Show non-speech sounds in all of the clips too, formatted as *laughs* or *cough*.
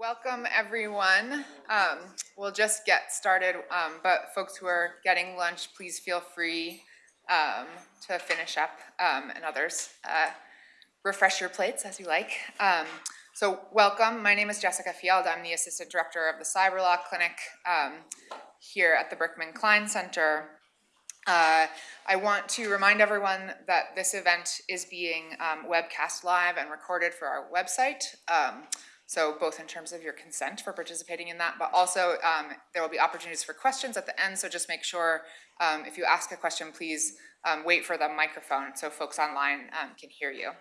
Welcome, everyone. Um, we'll just get started, um, but folks who are getting lunch, please feel free um, to finish up, um, and others, uh, refresh your plates as you like. Um, so welcome, my name is Jessica Field. I'm the Assistant Director of the Cyber Law Clinic um, here at the Berkman Klein Center. Uh, I want to remind everyone that this event is being webcast live and recorded for our website. So both in terms of your consent for participating in that, but also um, there will be opportunities for questions at the end. So just make sure um, if you ask a question, please um, wait for the microphone so folks online um, can hear you.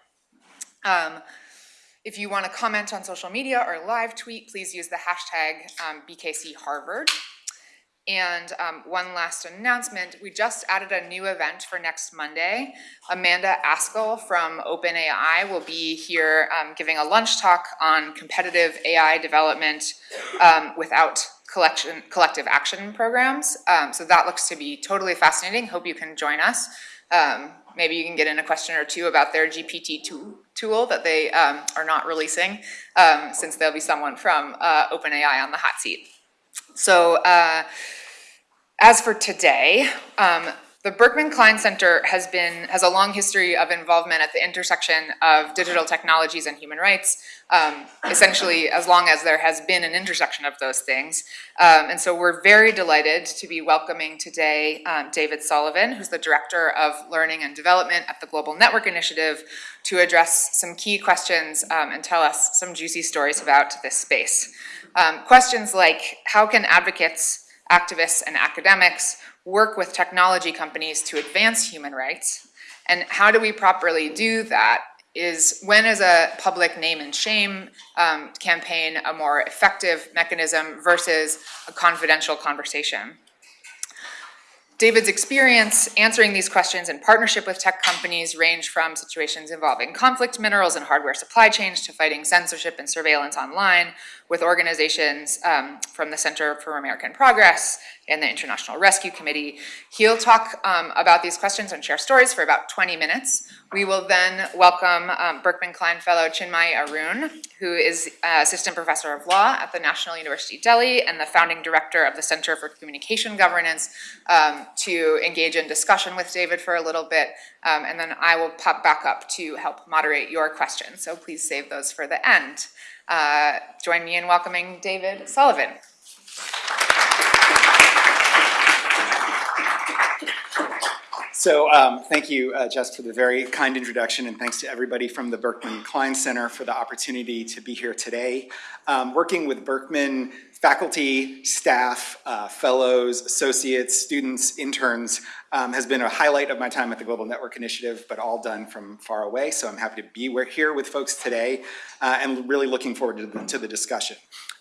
Um, if you want to comment on social media or live tweet, please use the hashtag BKC Harvard. And um, one last announcement, we just added a new event for next Monday. Amanda Askell from OpenAI will be here um, giving a lunch talk on competitive AI development um, without collection, collective action programs. Um, so that looks to be totally fascinating. Hope you can join us. Um, maybe you can get in a question or two about their GPT tool that they um, are not releasing, since there'll be someone from uh, OpenAI on the hot seat. So uh, as for today, um, the Berkman Klein Center has been has a long history of involvement at the intersection of digital technologies and human rights, um, essentially as long as there has been an intersection of those things. Um, and so we're very delighted to be welcoming today um, David Sullivan, who's the Director of Learning and Development at the Global Network Initiative, to address some key questions um, and tell us some juicy stories about this space. Um, questions like, how can advocates activists and academics work with technology companies to advance human rights. And how do we properly do that is when is a public name and shame um, campaign a more effective mechanism versus a confidential conversation. David's experience answering these questions in partnership with tech companies range from situations involving conflict minerals and hardware supply chains to fighting censorship and surveillance online with organizations um, from the Center for American Progress and the International Rescue Committee. He'll talk um, about these questions and share stories for about 20 minutes. We will then welcome um, Berkman Klein Fellow Chinmay Arun, who is uh, Assistant Professor of Law at the National University Delhi and the founding director of the Center for Communication Governance, um, to engage in discussion with David for a little bit, um, and then I will pop back up to help moderate your questions. So please save those for the end. Uh, join me in welcoming David Sullivan. So um, thank you, uh, Jess, for the very kind introduction, and thanks to everybody from the Berkman Klein Center for the opportunity to be here today. Um, working with Berkman faculty, staff, uh, fellows, associates, students, interns um, has been a highlight of my time at the Global Network Initiative, but all done from far away. So I'm happy to be here with folks today uh, and really looking forward to the, to the discussion.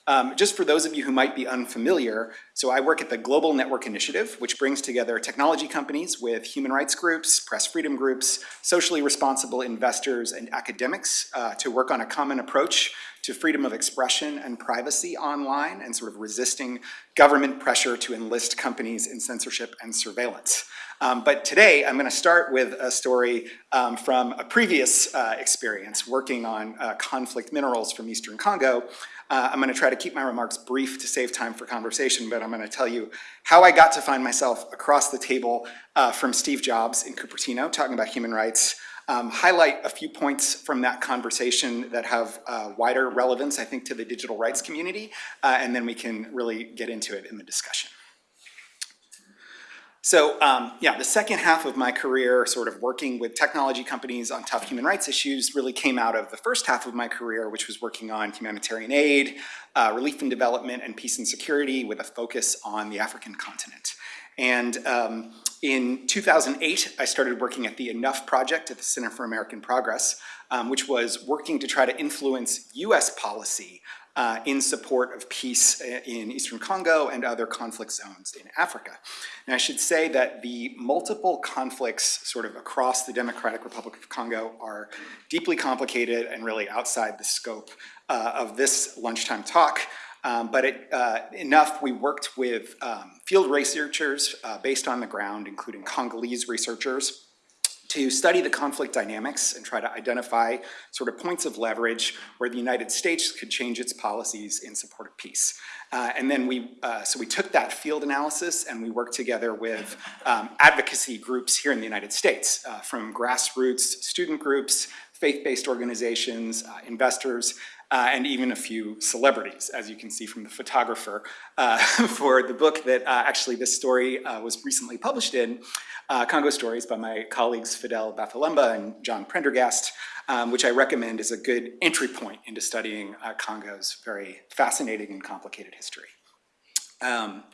Um, just for those of you who might be unfamiliar, so I work at the Global Network Initiative, which brings together technology companies with human rights groups, press freedom groups, socially responsible investors, and academics uh, to work on a common approach to freedom of expression and privacy online and sort of resisting government pressure to enlist companies in censorship and surveillance. Um, but today I'm going to start with a story um, from a previous uh, experience working on uh, conflict minerals from Eastern Congo. Uh, I'm going to try to keep my remarks brief to save time for conversation, but I'm going to tell you how I got to find myself across the table uh, from Steve Jobs in Cupertino talking about human rights, um, highlight a few points from that conversation that have uh, wider relevance, I think, to the digital rights community, uh, and then we can really get into it in the discussion. So um, yeah, the second half of my career sort of working with technology companies on tough human rights issues really came out of the first half of my career, which was working on humanitarian aid, uh, relief and development, and peace and security with a focus on the African continent. And um, in 2008, I started working at the Enough Project at the Center for American Progress, um, which was working to try to influence US policy uh, in support of peace uh, in Eastern Congo and other conflict zones in Africa. And I should say that the multiple conflicts sort of across the Democratic Republic of Congo are deeply complicated and really outside the scope uh, of this lunchtime talk. Um, but it, uh, enough, we worked with um, field researchers uh, based on the ground, including Congolese researchers, to study the conflict dynamics and try to identify sort of points of leverage where the United States could change its policies in support of peace. Uh, and then we, uh, so we took that field analysis and we worked together with um, advocacy groups here in the United States, uh, from grassroots student groups, faith-based organizations, uh, investors, uh, and even a few celebrities, as you can see from the photographer, uh, *laughs* for the book that uh, actually this story uh, was recently published in, uh, Congo Stories by my colleagues Fidel Bafilemba and John Prendergast, um, which I recommend is a good entry point into studying uh, Congo's very fascinating and complicated history. Um,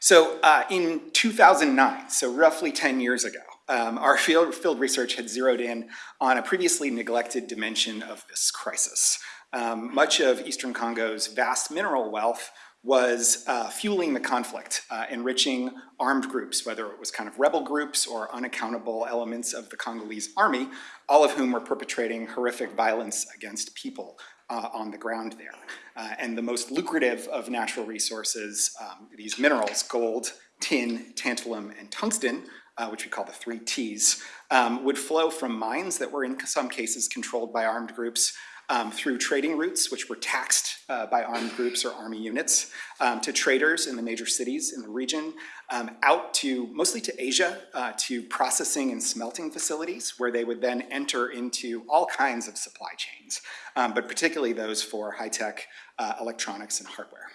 so in 2009, so roughly 10 years ago, um, our field, field research had zeroed in on a previously neglected dimension of this crisis. Um, much of Eastern Congo's vast mineral wealth was uh, fueling the conflict, uh, enriching armed groups, whether it was kind of rebel groups or unaccountable elements of the Congolese army, all of whom were perpetrating horrific violence against people uh, on the ground there. Uh, and the most lucrative of natural resources, um, these minerals, gold, tin, tantalum, and tungsten, uh, which we call the three Ts, um, would flow from mines that were in some cases controlled by armed groups, um, through trading routes, which were taxed uh, by armed groups or army units, um, to traders in the major cities in the region, um, out to mostly to Asia, uh, to processing and smelting facilities, where they would then enter into all kinds of supply chains, um, but particularly those for high-tech uh, electronics and hardware.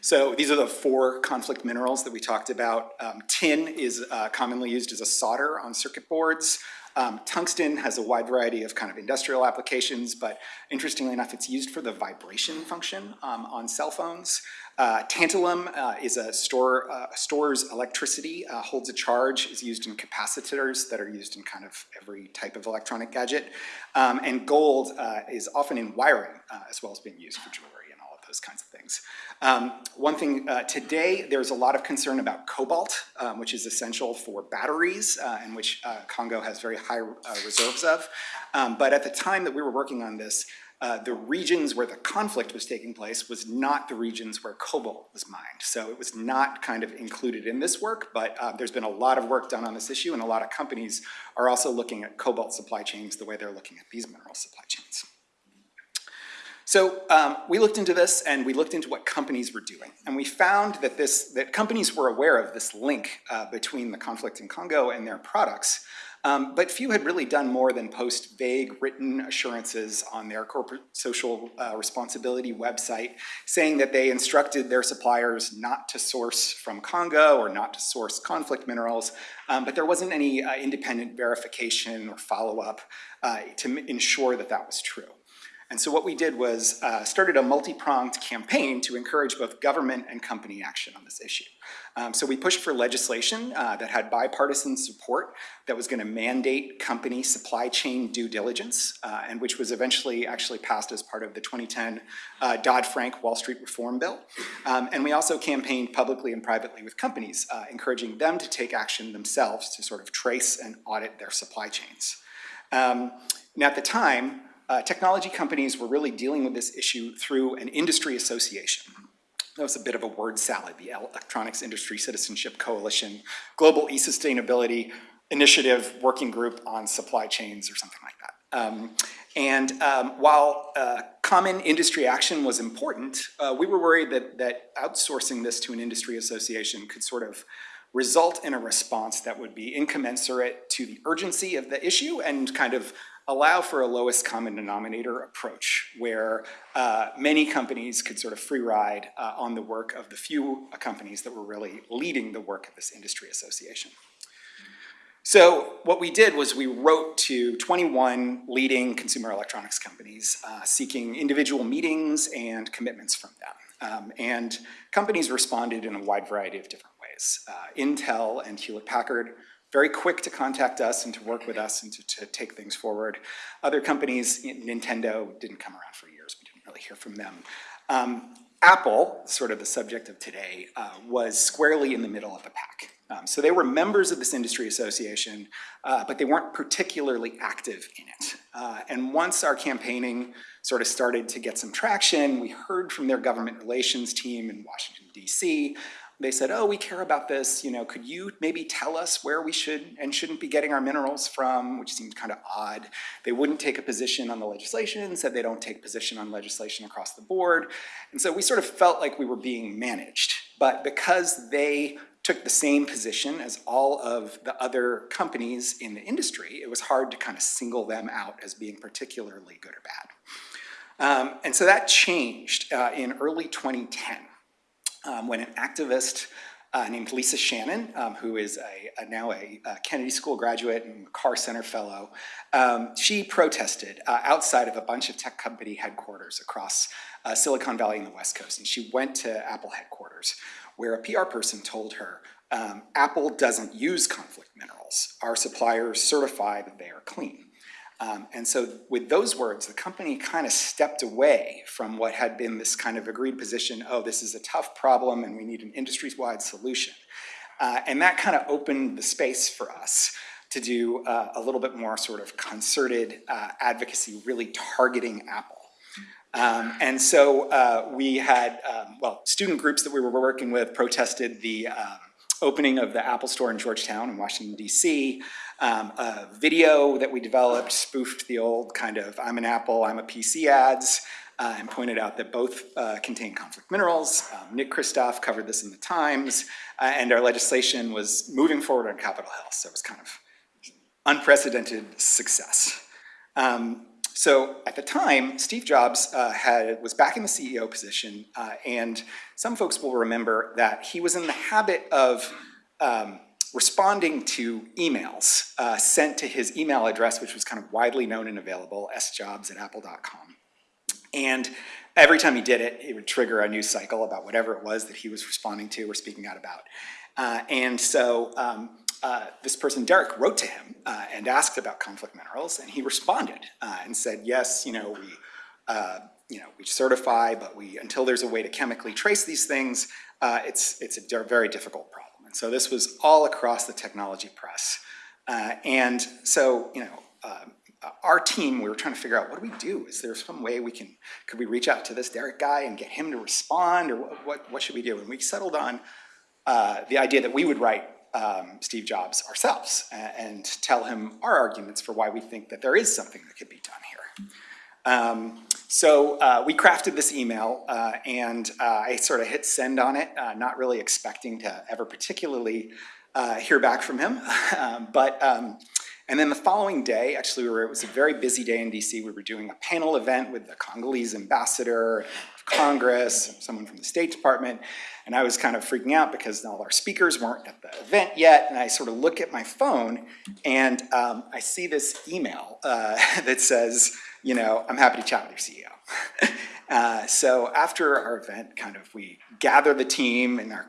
So these are the four conflict minerals that we talked about. Um, tin is uh, commonly used as a solder on circuit boards. Um, tungsten has a wide variety of kind of industrial applications, but interestingly enough, it's used for the vibration function um, on cell phones. Uh, tantalum uh, is a store, uh, stores electricity, uh, holds a charge, is used in capacitors that are used in kind of every type of electronic gadget. Um, and gold uh, is often in wiring uh, as well as being used for jewelry those kinds of things. Um, one thing, uh, today there's a lot of concern about cobalt, um, which is essential for batteries uh, and which uh, Congo has very high uh, reserves of. Um, but at the time that we were working on this, uh, the regions where the conflict was taking place was not the regions where cobalt was mined. So it was not kind of included in this work, but uh, there's been a lot of work done on this issue and a lot of companies are also looking at cobalt supply chains the way they're looking at these mineral supply chains. So um, we looked into this and we looked into what companies were doing. And we found that, this, that companies were aware of this link uh, between the conflict in Congo and their products. Um, but few had really done more than post vague written assurances on their corporate social uh, responsibility website saying that they instructed their suppliers not to source from Congo or not to source conflict minerals, um, but there wasn't any uh, independent verification or follow-up uh, to ensure that that was true. And so what we did was uh, started a multi-pronged campaign to encourage both government and company action on this issue. Um, so we pushed for legislation uh, that had bipartisan support that was going to mandate company supply chain due diligence, uh, and which was eventually actually passed as part of the 2010 uh, Dodd-Frank Wall Street Reform Bill. Um, and we also campaigned publicly and privately with companies, uh, encouraging them to take action themselves to sort of trace and audit their supply chains. Um, at the time, uh, technology companies were really dealing with this issue through an industry association. That was a bit of a word salad, the Electronics Industry Citizenship Coalition, Global E-Sustainability Initiative Working Group on Supply Chains or something like that. Um, and um, while uh, common industry action was important, uh, we were worried that, that outsourcing this to an industry association could sort of result in a response that would be incommensurate to the urgency of the issue and kind of allow for a lowest common denominator approach where uh, many companies could sort of free ride uh, on the work of the few companies that were really leading the work of this industry association. So what we did was we wrote to 21 leading consumer electronics companies uh, seeking individual meetings and commitments from them. Um, and companies responded in a wide variety of different ways. Uh, Intel and Hewlett Packard very quick to contact us and to work with us and to, to take things forward. Other companies, Nintendo didn't come around for years, we didn't really hear from them. Um, Apple, sort of the subject of today, uh, was squarely in the middle of the pack. Um, so they were members of this industry association, uh, but they weren't particularly active in it. Uh, and once our campaigning sort of started to get some traction, we heard from their government relations team in Washington, D.C., They said, oh, we care about this, you know, could you maybe tell us where we should and shouldn't be getting our minerals from, which seemed kind of odd. They wouldn't take a position on the legislation, said they don't take position on legislation across the board. And so we sort of felt like we were being managed. But because they took the same position as all of the other companies in the industry, it was hard to kind of single them out as being particularly good or bad. Um, and so that changed uh, in early 2010 um, when an activist uh, named Lisa Shannon, um, who is a, a now a, a, Kennedy School graduate and Carr Center fellow, um, she protested uh, outside of a bunch of tech company headquarters across uh, Silicon Valley and the West Coast. And she went to Apple headquarters where a PR person told her, um, Apple doesn't use conflict minerals. Our suppliers certify that they are clean. Um, and so with those words, the company kind of stepped away from what had been this kind of agreed position, oh, this is a tough problem and we need an industry-wide solution. Uh, and that kind of opened the space for us to do uh, a little bit more sort of concerted uh, advocacy, really targeting Apple. Um, and so uh, we had, um, well, student groups that we were working with protested the um, opening of the Apple Store in Georgetown in Washington, D.C. Um, a video that we developed spoofed the old kind of I'm an Apple, I'm a PC ads uh, and pointed out that both uh, contain conflict minerals. Um, Nick Kristof covered this in the Times uh, and our legislation was moving forward on Capitol Hill. So it was kind of unprecedented success. Um, so at the time, Steve Jobs uh, had, was back in the CEO position, uh, and some folks will remember that he was in the habit of um, responding to emails uh, sent to his email address, which was kind of widely known and available, sjobs at apple.com. And every time he did it, it would trigger a news cycle about whatever it was that he was responding to or speaking out about. Uh, and so um, uh, this person, Derek, wrote to him uh, and asked about conflict minerals, and he responded uh, and said, yes, you know, we, uh, you know, we certify, but we, until there's a way to chemically trace these things, uh, it's, it's a very difficult problem. So this was all across the technology press. and so, you know, um, our team, we were trying to figure out what do we do? Is there some way we can, could we reach out to this Derek guy and get him to respond or what, what, what should we do? And we settled on uh, the idea that we would write um, Steve Jobs ourselves and, and, tell him our arguments for why we think that there is something that could be done here. Um, so uh, we crafted this email uh, and uh, I sort of hit send on it, uh, not really expecting to ever particularly uh, hear back from him. *laughs* um, but um, and then the following day, actually, we were, it was a very busy day in DC. We were doing a panel event with the Congolese ambassador of Congress, someone from the State Department, and I was kind of freaking out because all our speakers weren't at the event yet. And I sort of look at my phone and um, I see this email uh, *laughs* that says, you know, I'm happy to chat with your CEO. *laughs* uh, so after our event, kind of we gather the team in our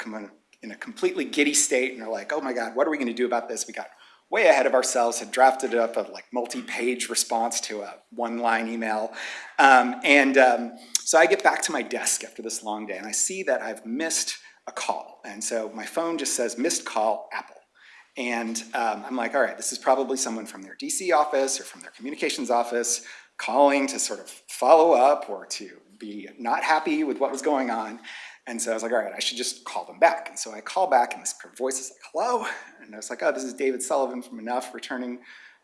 in a completely giddy state and are like, oh my God, what are we going to do about this? We got way ahead of ourselves, had drafted up a like multi-page response to a one-line email. Um, and um, so I get back to my desk after this long day and I see that I've missed a call. And so my phone just says missed call Apple. And um, I'm like, all right, this is probably someone from their DC office or from their communications office calling to sort of follow up or to be not happy with what was going on. And so I was like, all right, I should just call them back. And so I call back and this voice is like, hello? And I was like, oh, this is David Sullivan from Enough returning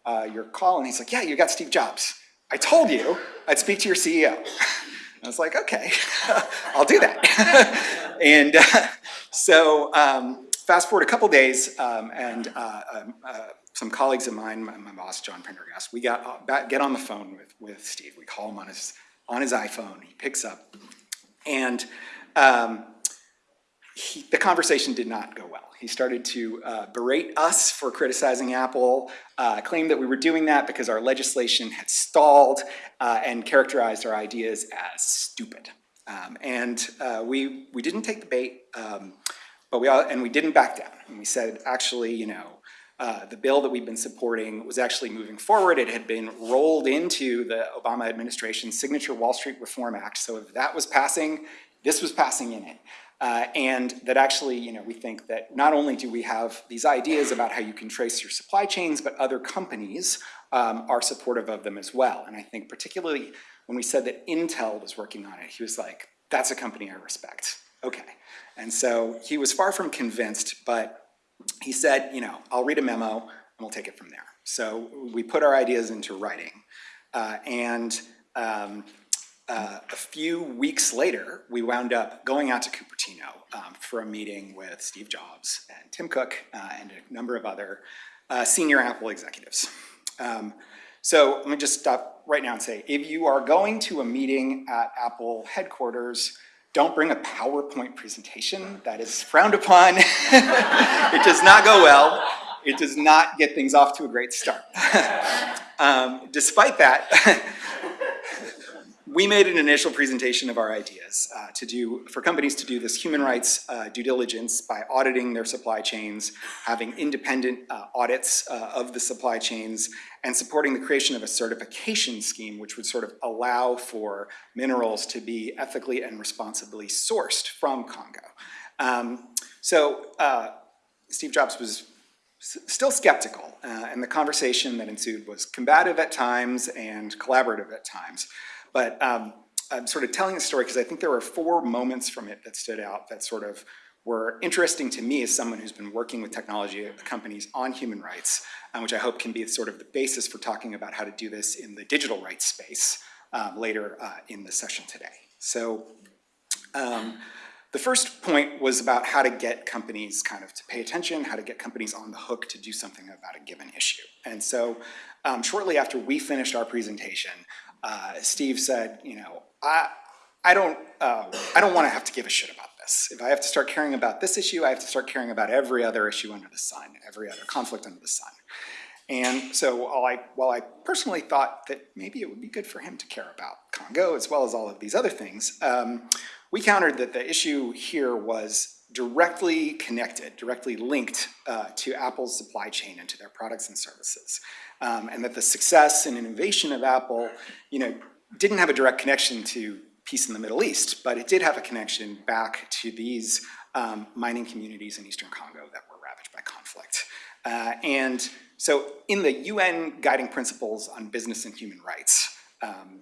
uh, your call. And he's like, yeah, you got Steve Jobs. I told you I'd speak to your CEO. *laughs* I was like, okay, *laughs* I'll do that. *laughs* and uh, so um, fast forward a couple days um, and uh, um, uh, some colleagues of mine, my, my boss, John Prendergast, we got uh, get on the phone with, with Steve. We call him on his, on his iPhone. He picks up and um, he, the conversation did not go well. He started to uh, berate us for criticizing Apple, uh, claimed that we were doing that because our legislation had stalled, uh, and characterized our ideas as stupid. Um, and uh, we, we didn't take the bait, um, but we all, and we didn't back down. And we said, actually, you know, uh, the bill that we've been supporting was actually moving forward. It had been rolled into the Obama administration's Signature Wall Street Reform Act. So if that was passing, this was passing in it. Uh, and that actually, you know, we think that not only do we have these ideas about how you can trace your supply chains, but other companies um, are supportive of them as well. And I think particularly when we said that Intel was working on it, he was like, that's a company I respect. Okay. And so he was far from convinced, but he said, you know, I'll read a memo and we'll take it from there. So we put our ideas into writing. Uh, and um, uh, a few weeks later, we wound up going out to Cupertino um, for a meeting with Steve Jobs and Tim Cook uh, and a number of other uh, senior Apple executives. Um, so let me just stop right now and say, if you are going to a meeting at Apple headquarters, don't bring a PowerPoint presentation. That is frowned upon. *laughs* it does not go well. It does not get things off to a great start. *laughs* um, despite that, *laughs* we made an initial presentation of our ideas uh, to do, for companies to do this human rights uh, due diligence by auditing their supply chains, having independent uh, audits uh, of the supply chains, and supporting the creation of a certification scheme which would sort of allow for minerals to be ethically and responsibly sourced from Congo. Um, so uh, Steve Jobs was still skeptical, uh, and the conversation that ensued was combative at times and collaborative at times. But um, I'm sort of telling the story because I think there were four moments from it that stood out that sort of were interesting to me as someone who's been working with technology companies on human rights, um, which I hope can be sort of the basis for talking about how to do this in the digital rights space um, later uh, in the session today. So um, the first point was about how to get companies kind of to pay attention, how to get companies on the hook to do something about a given issue. And so um, shortly after we finished our presentation, uh, Steve said, you know, I, I don't, uh, I don't want to have to give a shit about this. If I have to start caring about this issue, I have to start caring about every other issue under the sun, every other conflict under the sun. And so while I, while I personally thought that maybe it would be good for him to care about Congo as well as all of these other things, um, we countered that the issue here was directly connected, directly linked uh, to Apple's supply chain and to their products and services. Um, and that the success and innovation of Apple, you know, didn't have a direct connection to peace in the Middle East, but it did have a connection back to these um, mining communities in Eastern Congo that were ravaged by conflict. Uh, and so in the UN Guiding Principles on Business and Human Rights, um,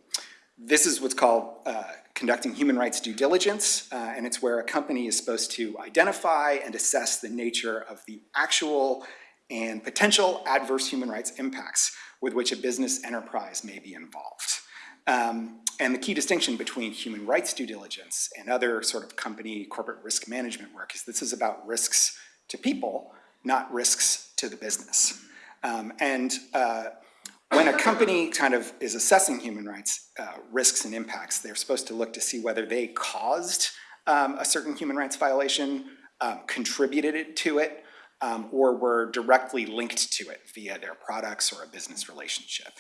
this is what's called uh, conducting human rights due diligence, uh, and it's where a company is supposed to identify and assess the nature of the actual and potential adverse human rights impacts with which a business enterprise may be involved. Um, and the key distinction between human rights due diligence and other sort of company corporate risk management work is this is about risks to people, not risks to the business. Um, and uh, when a company kind of is assessing human rights uh, risks and impacts, they're supposed to look to see whether they caused um, a certain human rights violation, um, contributed to it, um, or were directly linked to it via their products or a business relationship.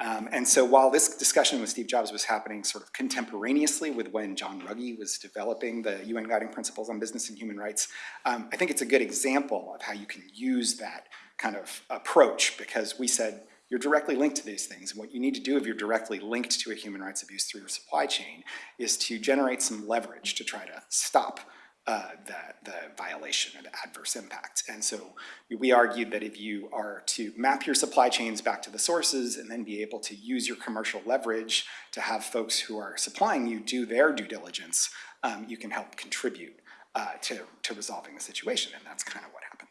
Um, and so while this discussion with Steve Jobs was happening sort of contemporaneously with when John Ruggie was developing the UN Guiding Principles on Business and Human Rights, um, I think it's a good example of how you can use that kind of approach because we said, you're directly linked to these things. And what you need to do if you're directly linked to a human rights abuse through your supply chain is to generate some leverage to try to stop uh, the, the violation or the adverse impact. And so we argued that if you are to map your supply chains back to the sources and then be able to use your commercial leverage to have folks who are supplying you do their due diligence, um, you can help contribute uh, to, to resolving the situation. And that's kind of what happened.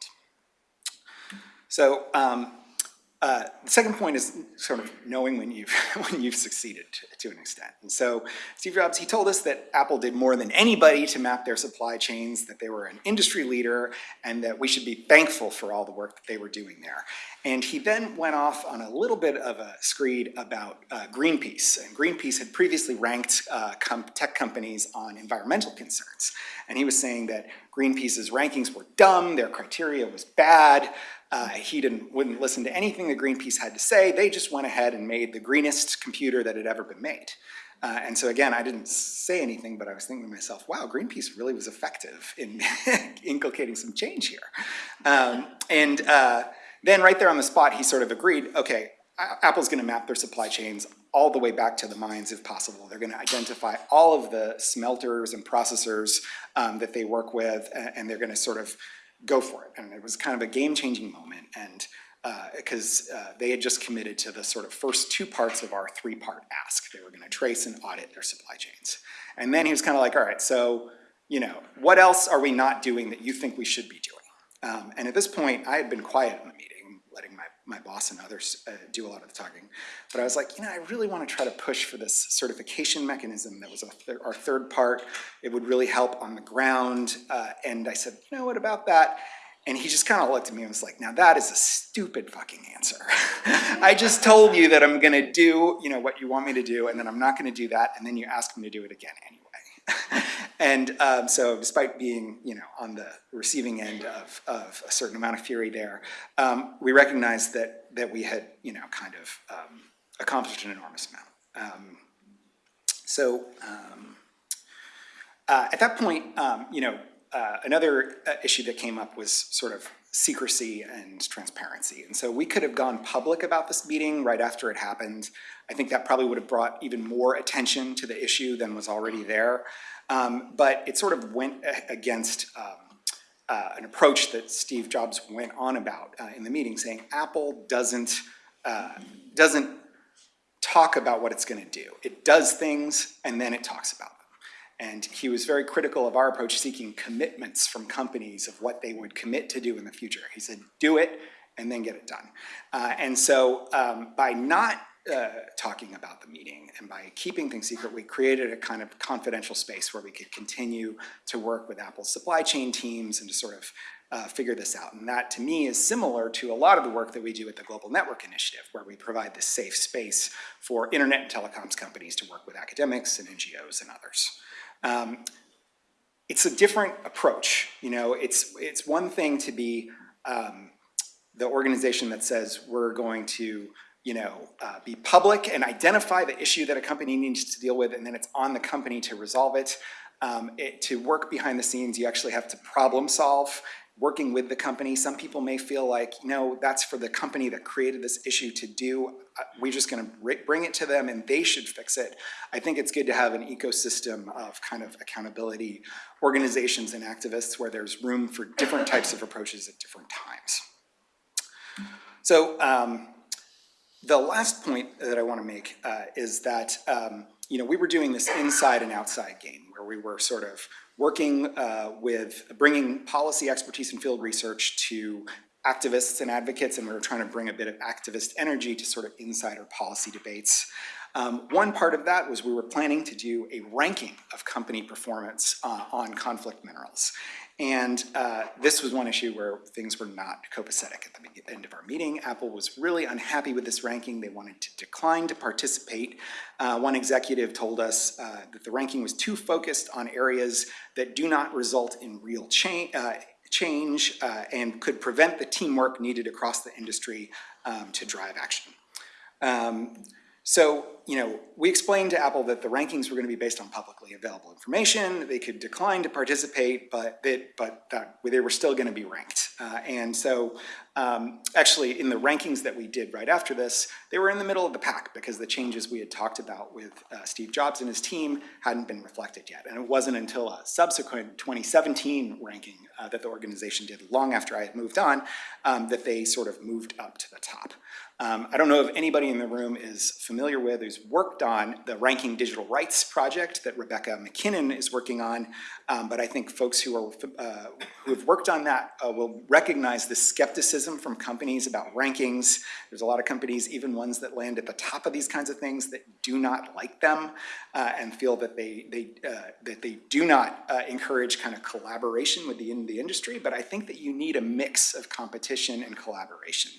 So um, uh, the second point is sort of knowing when you've, *laughs* when you've succeeded to, to, an extent. And so Steve Jobs, he told us that Apple did more than anybody to map their supply chains, that they were an industry leader, and that we should be thankful for all the work that they were doing there. And he then went off on a little bit of a screed about uh, Greenpeace. And Greenpeace had previously ranked uh, com tech companies on environmental concerns. And he was saying that Greenpeace's rankings were dumb, their criteria was bad, uh, he didn't, wouldn't listen to anything that Greenpeace had to say. They just went ahead and made the greenest computer that had ever been made. Uh, and so again, I didn't say anything, but I was thinking to myself, wow, Greenpeace really was effective in *laughs* inculcating some change here. Um, and uh, then right there on the spot, he sort of agreed, okay, Apple's gonna map their supply chains all the way back to the mines if possible. They're gonna identify all of the smelters and processors um, that they work with, and they're gonna sort of go for it. And it was kind of a game-changing moment, and because uh, uh, they had just committed to the sort of first two parts of our three-part ask. They were going to trace and audit their supply chains. And then he was kind of like, all right, so you know, what else are we not doing that you think we should be doing? Um, and at this point, I had been quiet in the meeting, letting my, boss and others uh, do a lot of the talking. But I was like, you know, I really want to try to push for this certification mechanism that was thir- our third part. It would really help on the ground. Uh, and I said, you know, what about that? And he just kind of looked at me and was like, now that is a stupid fucking answer. *laughs* I just told you that I'm going to do, you know, what you want me to do, and then I'm not going to do that, and then you ask me to do it again anyway. *laughs* and um, so, despite being, you know, on the receiving end of, of a certain amount of fury there, um, we recognized that that we had, you know, kind of um, accomplished an enormous amount. Um, so. Um, uh, at that point, um, you know, uh, another uh, issue that came up was sort of secrecy and transparency. And so we could have gone public about this meeting right after it happened. I think that probably would have brought even more attention to the issue than was already there. Um, but it sort of went against um, uh, an approach that Steve Jobs went on about uh, in the meeting, saying Apple doesn't uh, doesn't talk about what it's going to do. It does things and then it talks about them. And he was very critical of our approach, seeking commitments from companies of what they would commit to do in the future. He said, do it and then get it done. Uh, and so um, by not uh, talking about the meeting and by keeping things secret, we created a kind of confidential space where we could continue to work with Apple's supply chain teams and to sort of uh, figure this out. And that, to me, is similar to a lot of the work that we do at the Global Network Initiative, where we provide this safe space for internet and telecoms companies to work with academics and NGOs and others. Um, it's a different approach. You know, it's it's one thing to be um, the organization that says we're going to, you know, uh, be public and identify the issue that a company needs to deal with, and then it's on the company to resolve it. Um, it to work behind the scenes, you actually have to problem solve. Working with the company, some people may feel like, you know, that's for the company that created this issue to do. Uh, We're just going to bring it to them, and they should fix it. I think it's good to have an ecosystem of kind of accountability organizations and activists where there's room for different types of approaches at different times. So um, the last point that I want to make uh, is that um, you know we were doing this inside and outside game where we were sort of working uh, with bringing policy expertise and field research to activists and advocates, and we were trying to bring a bit of activist energy to sort of insider policy debates. Um, one part of that was we were planning to do a ranking of company performance uh, on conflict minerals. And uh, this was one issue where things were not copacetic at the end of our meeting. Apple was really unhappy with this ranking. They wanted to decline to participate. Uh, one executive told us uh, that the ranking was too focused on areas that do not result in real change. Uh, change uh, and could prevent the teamwork needed across the industry um, to drive action. Um, so, you know, we explained to Apple that the rankings were going to be based on publicly available information. They could decline to participate, but that, but that they were still going to be ranked. Uh, and so, um, actually, in the rankings that we did right after this, they were in the middle of the pack because the changes we had talked about with uh, Steve Jobs and his team hadn't been reflected yet. And it wasn't until a subsequent 2017 ranking uh, that the organization did, long after I had moved on, um, that they sort of moved up to the top. Um, I don't know if anybody in the room is familiar with, who's worked on the Ranking Digital Rights project that Rebecca MacKinnon is working on, um, but I think folks who are uh, who have worked on that uh, will recognize the skepticism from companies about rankings. There's a lot of companies, even ones that land at the top of these kinds of things, that do not like them uh, and feel that they they uh, that they do not uh, encourage kind of collaboration within the the industry. But I think that you need a mix of competition and collaboration.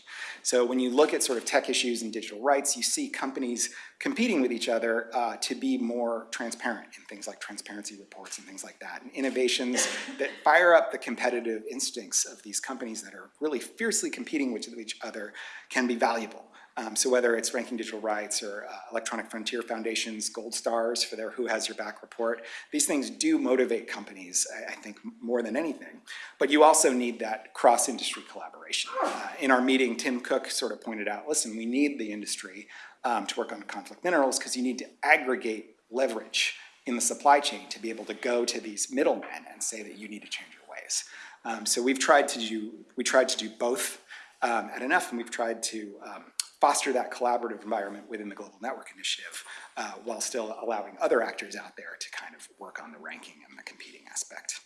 So when you look at sort of tech issues and digital rights, you see companies competing with each other uh, to be more transparent in things like transparency reports and things like that, and innovations *laughs* that fire up the competitive instincts of these companies that are really fiercely competing with each other can be valuable. Um, so whether it's Ranking Digital Rights or uh, Electronic Frontier Foundation's Gold Stars for their Who Has Your Back report, these things do motivate companies, I, I think, more than anything. But you also need that cross-industry collaboration. Uh, in our meeting, Tim Cook sort of pointed out, listen, we need the industry um, to work on conflict minerals because you need to aggregate leverage in the supply chain to be able to go to these middlemen and say that you need to change your ways. Um, so we've tried to do, we tried to do both um, at enough, and we've tried to um, foster that collaborative environment within the Global Network Initiative uh, while still allowing other actors out there to kind of work on the ranking and the competing aspect.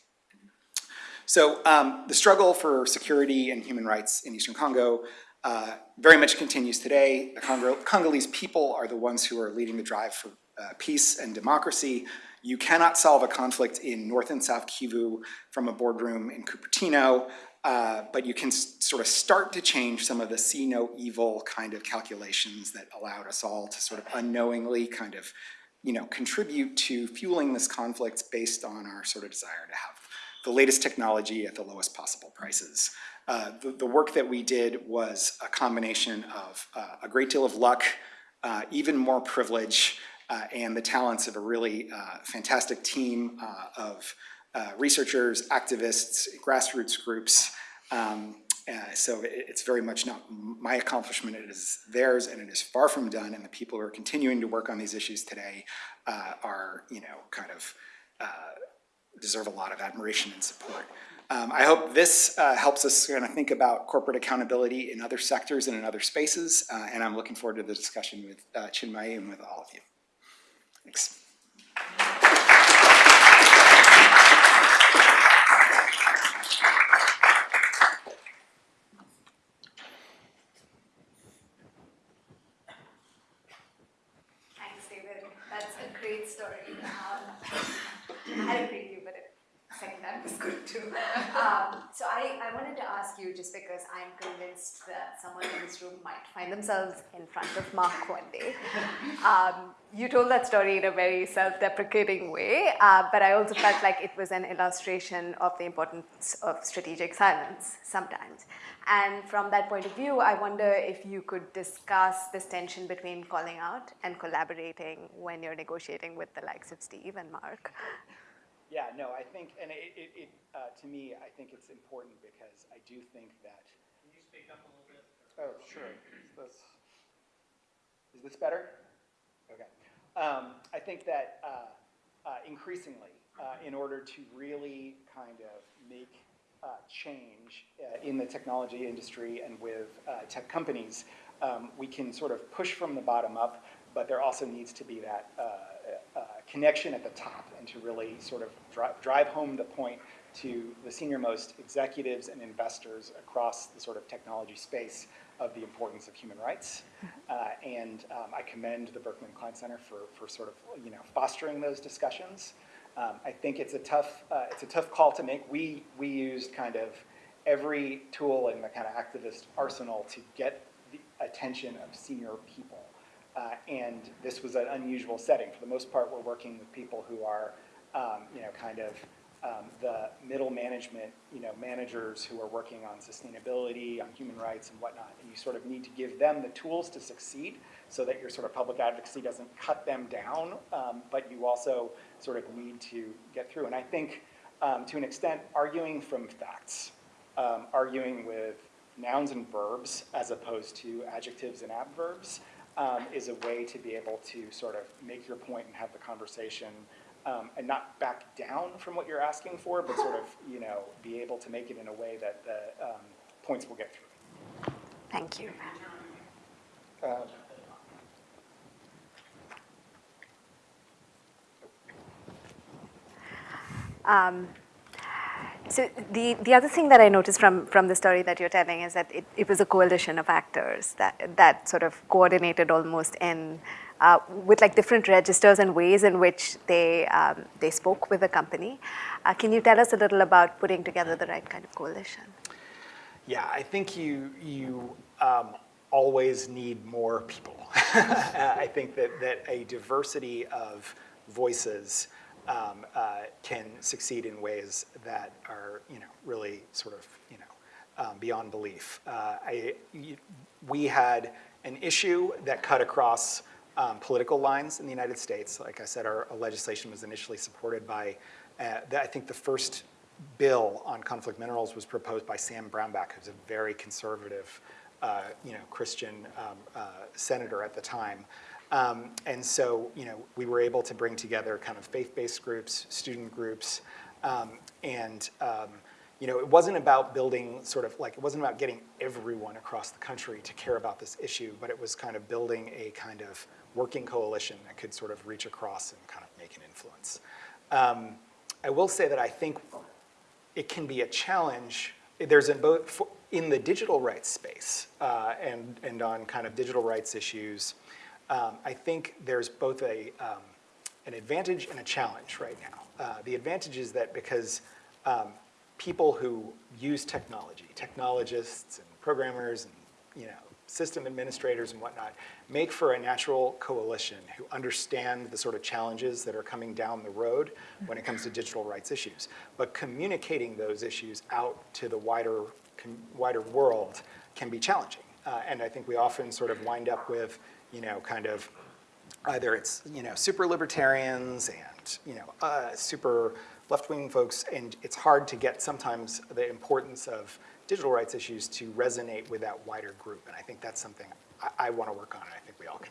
So um, the struggle for security and human rights in Eastern Congo uh, very much continues today. The Congo Congolese people are the ones who are leading the drive for uh, peace and democracy. You cannot solve a conflict in North and South Kivu from a boardroom in Cupertino, uh, but you can sort of start to change some of the see no evil kind of calculations that allowed us all to sort of unknowingly kind of, you know, contribute to fueling this conflict based on our sort of desire to have the latest technology at the lowest possible prices. Uh, the, the work that we did was a combination of uh, a great deal of luck, uh, even more privilege, uh, and the talents of a really uh, fantastic team of uh, researchers, activists, grassroots groups. Um, uh, so it, it's very much not my accomplishment, it is theirs, and it is far from done. And the people who are continuing to work on these issues today uh, are, you know, kind of deserve a lot of admiration and support. Um, I hope this uh, helps us kind of think about corporate accountability in other sectors and in other spaces, uh, and I'm looking forward to the discussion with uh, Chinmay and with all of you. Thanks, David. That's a great story. I had a preview, but second time was good too. Um, so I, I wanted to ask you, just because I'm convinced that someone in this room might find themselves in front of Mark one day. Um, you told that story in a very self-deprecating way, uh, but I also felt like it was an illustration of the importance of strategic silence sometimes. And from that point of view, I wonder if you could discuss this tension between calling out and collaborating when you're negotiating with the likes of Steve and Mark. Yeah, no, I think, and it, it, it uh, to me, I think it's important because I do think that. Can you speak up a little bit? Oh, sure. Is this, is this better? Okay. Um, I think that uh, uh, increasingly, uh, in order to really kind of make uh, change uh, in the technology industry and with uh, tech companies, um, we can sort of push from the bottom up, but there also needs to be that connection at the top and to really sort of dri- drive home the point to the senior most executives and investors across the sort of technology space of the importance of human rights. Uh, and um, I commend the Berkman Klein Center for, for sort of, you know, fostering those discussions. Um, I think it's a tough, uh, it's a tough call to make. We, we used kind of every tool in the kind of activist arsenal to get the attention of senior people. Uh, and this was an unusual setting. For the most part, we're working with people who are, um, you know, kind of um, the middle management, you know, managers who are working on sustainability, on human rights and whatnot. And you sort of need to give them the tools to succeed so that your sort of public advocacy doesn't cut them down, um, but you also sort of need to get through. And I think, um, to an extent, arguing from facts, um, arguing with nouns and verbs as opposed to adjectives and adverbs um, is a way to be able to sort of make your point and have the conversation um, and not back down from what you're asking for, but sort of, you know, be able to make it in a way that the um, points will get through. Thank you. Uh, Um, so the, the other thing that I noticed from, from the story that you're telling is that it, it was a coalition of actors that, that sort of coordinated almost in uh, with like different registers and ways in which they, um, they spoke with the company. Uh, can you tell us a little about putting together the right kind of coalition? Yeah, I think you, you um, always need more people. *laughs* I think that, that a diversity of voices um, uh, can succeed in ways that are, you know, really sort of, you know, um, beyond belief. Uh, I, we had an issue that cut across um, political lines in the United States. Like I said, our, our legislation was initially supported by, uh, the, I think the first bill on conflict minerals was proposed by Sam Brownback, who's a very conservative, uh, you know, Christian um, uh, senator at the time. Um, and so, you know, we were able to bring together kind of faith-based groups, student groups, um, and um, you know, it wasn't about building sort of like it wasn't about getting everyone across the country to care about this issue, but it was kind of building a kind of working coalition that could sort of reach across and kind of make an influence. Um, I will say that I think it can be a challenge. There's in both, in the digital rights space uh, and, and on kind of digital rights issues, um, I think there's both a, um, an advantage and a challenge right now. Uh, The advantage is that because um, people who use technology, technologists and programmers and, you know, system administrators and whatnot, make for a natural coalition who understand the sort of challenges that are coming down the road when it comes to digital rights issues. But communicating those issues out to the wider, wider world can be challenging. Uh, And I think we often sort of wind up with, you know, kind of either it's you know super libertarians and you know uh, super left-wing folks, and it's hard to get sometimes the importance of digital rights issues to resonate with that wider group. And I think that's something I, I want to work on, and I think we all can.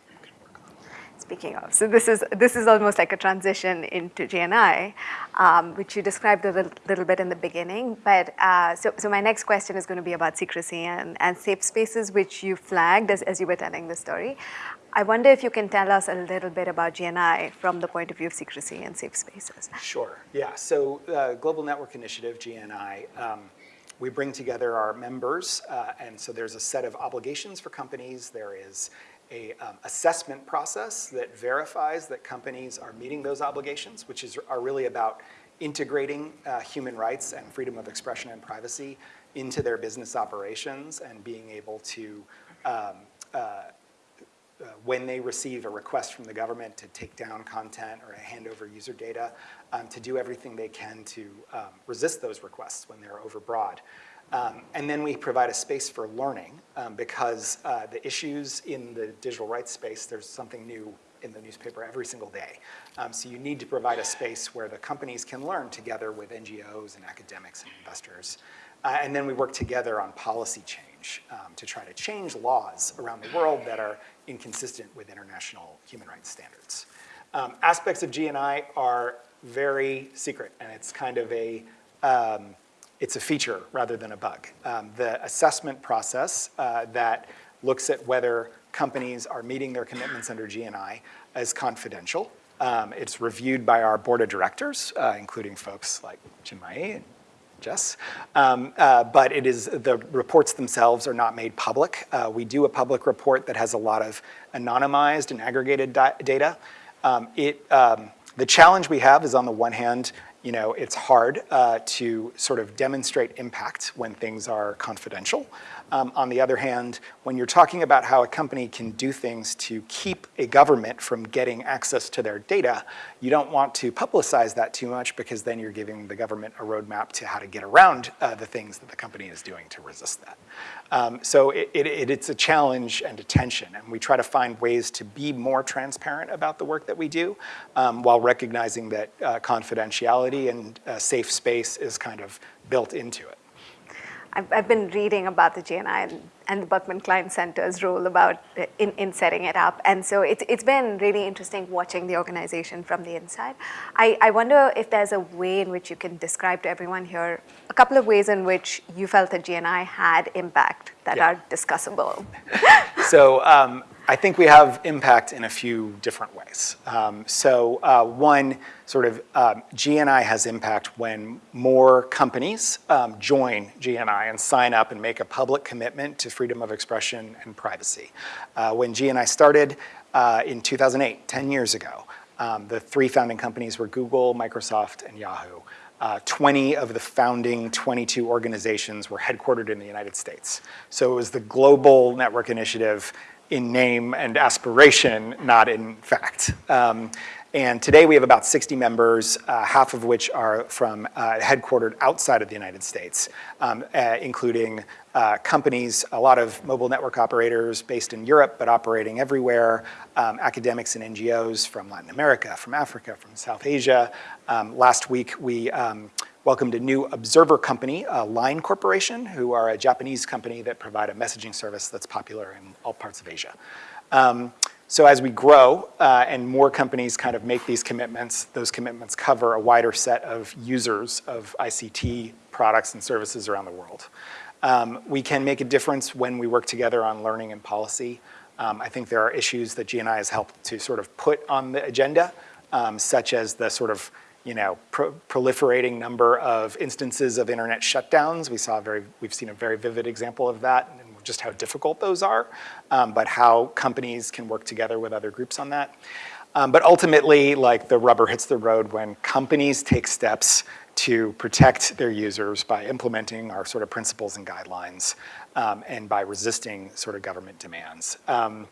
Speaking of, so this is this is almost like a transition into GNI, um, which you described a little, little bit in the beginning. But uh, so, so my next question is going to be about secrecy and, and safe spaces, which you flagged as, as you were telling the story. I wonder if you can tell us a little bit about GNI from the point of view of secrecy and safe spaces. Sure, yeah. So uh, Global Network Initiative, GNI, um, we bring together our members, uh, and so there's a set of obligations for companies. There is a um, assessment process that verifies that companies are meeting those obligations, which is, are really about integrating uh, human rights and freedom of expression and privacy into their business operations and being able to um, uh, uh, when they receive a request from the government to take down content or hand over user data, um, to do everything they can to um, resist those requests when they're overbroad. Um, and then we provide a space for learning um, because uh, the issues in the digital rights space, there's something new in the newspaper every single day. Um, so you need to provide a space where the companies can learn together with NGOs and academics and investors. Uh, and then we work together on policy change um, to try to change laws around the world that are inconsistent with international human rights standards. Um, aspects of GNI are very secret, and it's kind of a, um, it's a feature rather than a bug. Um, the assessment process uh, that looks at whether companies are meeting their commitments under GNI is confidential. Um, it's reviewed by our board of directors, uh, including folks like Chinmayi and Jess. Um, uh, but it is, the reports themselves are not made public. Uh, we do a public report that has a lot of anonymized and aggregated data. Um, it, um, the challenge we have is on the one hand, you know, it's hard uh, to sort of demonstrate impact when things are confidential. Um, on the other hand, when you're talking about how a company can do things to keep a government from getting access to their data, you don't want to publicize that too much because then you're giving the government a roadmap to how to get around uh, the things that the company is doing to resist that. Um, so it, it, it's a challenge and a tension, and we try to find ways to be more transparent about the work that we do um, while recognizing that uh, confidentiality and uh, safe space is kind of built into it. I've, I've been reading about the GNI and, and the Berkman Klein Center's role about uh, in, in setting it up. And so it's, it's been really interesting watching the organization from the inside. I, I wonder if there's a way in which you can describe to everyone here a couple of ways in which you felt that GNI had impact that Yeah. are discussable. *laughs* So um, I think we have impact in a few different ways. Um, so uh, one, sort of, um, GNI has impact when more companies um, join GNI and sign up and make a public commitment to freedom of expression and privacy. Uh, when GNI started uh, in 2008, 10 years ago, um, the three founding companies were Google, Microsoft, and Yahoo. Uh, 20 of the founding 22 organizations were headquartered in the United States. So it was the Global Network Initiative in name and aspiration, not in fact. Um, and today we have about 60 members, uh, half of which are from uh, headquartered outside of the United States, um, uh, including uh, companies, a lot of mobile network operators based in Europe but operating everywhere, um, academics and NGOs from Latin America, from Africa, from South Asia. Um, last week we um, welcomed a new observer company, uh, Line Corporation, who are a Japanese company that provide a messaging service that's popular in all parts of Asia. Um, so as we grow uh, and more companies kind of make these commitments, those commitments cover a wider set of users of ICT products and services around the world. Um, we can make a difference when we work together on learning and policy. Um, I think there are issues that GNI has helped to sort of put on the agenda, um, such as the sort of you know, pro proliferating number of instances of internet shutdowns. We saw very, we've seen a very vivid example of that just how difficult those are, um, but how companies can work together with other groups on that. Um, but ultimately, like the rubber hits the road when companies take steps to protect their users by implementing our sort of principles and guidelines um, and by resisting sort of government demands. Um,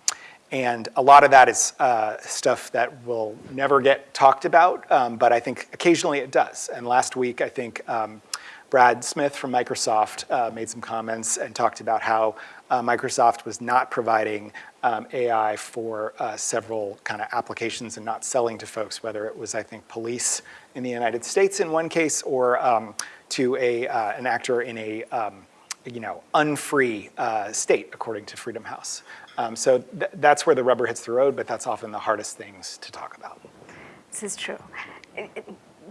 and a lot of that is uh, stuff that will never get talked about, um, but I think occasionally it does. And last week, I think um, Brad Smith from Microsoft uh, made some comments and talked about how uh, Microsoft was not providing um, AI for uh, several kind of applications and not selling to folks, whether it was, I think, police in the United States in one case or um, to a, uh, an actor in a um, you know, unfree uh, state, according to Freedom House. Um, so th that's where the rubber hits the road, but that's often the hardest things to talk about. This is true.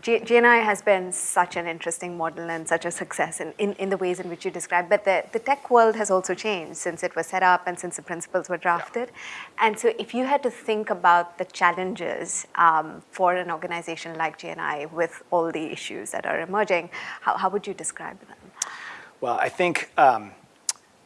GNI has been such an interesting model and such a success in, in, in, the ways in which you described, but the, the tech world has also changed since it was set up and since the principles were drafted. Yeah. And so if you had to think about the challenges um, for an organization like GNI with all the issues that are emerging, how, how would you describe them? Well, I think, um,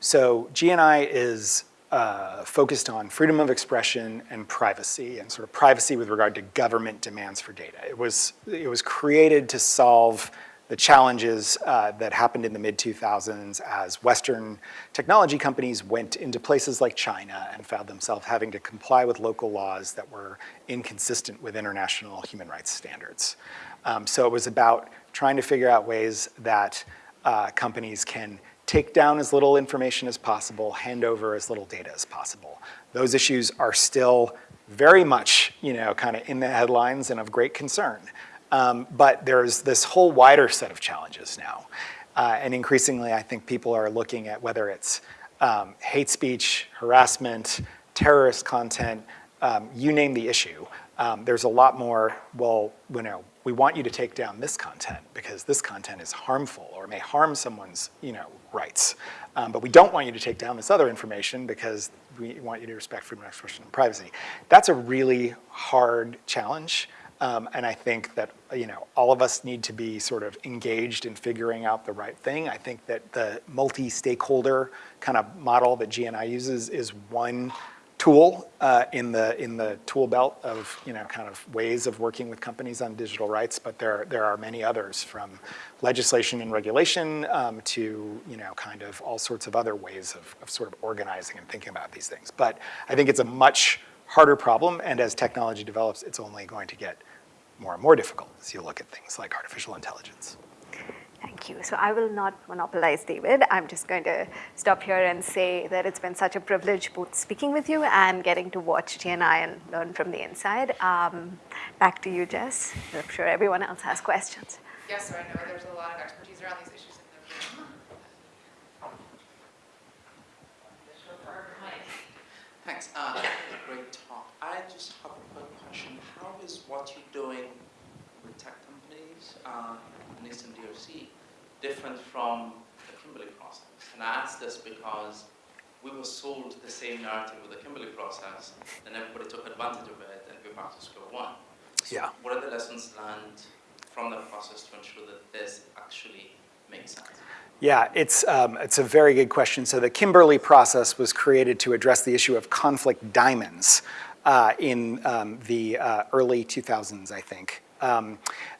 so GNI is uh, focused on freedom of expression and privacy, and sort of privacy with regard to government demands for data. It was, it was created to solve the challenges uh, that happened in the mid-2000s as Western technology companies went into places like China and found themselves having to comply with local laws that were inconsistent with international human rights standards. Um, so it was about trying to figure out ways that uh, companies can take down as little information as possible, hand over as little data as possible. Those issues are still very much, you know, kind of in the headlines and of great concern. Um, but there's this whole wider set of challenges now. Uh, and increasingly, I think people are looking at whether it's um, hate speech, harassment, terrorist content, um, you name the issue. Um, there's a lot more, well, you know, we want you to take down this content because this content is harmful or may harm someone's, you know, rights. Um, but we don't want you to take down this other information because we want you to respect freedom of expression and privacy. That's a really hard challenge. Um, and I think that, you know, all of us need to be sort of engaged in figuring out the right thing. I think that the multi-stakeholder kind of model that GNI uses is one tool uh, in the in the tool belt of you know kind of ways of working with companies on digital rights, but there there are many others from legislation and regulation um, to you know kind of all sorts of other ways of, of sort of organizing and thinking about these things. But I think it's a much harder problem, and as technology develops, it's only going to get more and more difficult as you look at things like artificial intelligence. Thank you. So I will not monopolize David. I'm just going to stop here and say that it's been such a privilege both speaking with you and getting to watch GNI and learn from the inside. Um, back to you, Jess. I'm sure everyone else has questions. Yes, sir. I know there's a lot of expertise around these issues in the room. Thanks. Uh, great talk. I just have a quick question. How is what you're doing with tech companies uh, NIST DRC different from the Kimberley process? And I ask this because we were sold the same narrative with the Kimberley process, and everybody took advantage of it, and we're back to square one. So yeah. What are the lessons learned from the process to ensure that this actually makes sense? Yeah, it's, um, it's a very good question. So the Kimberley process was created to address the issue of conflict diamonds uh, in um, the uh, early 2000s, I think. Um,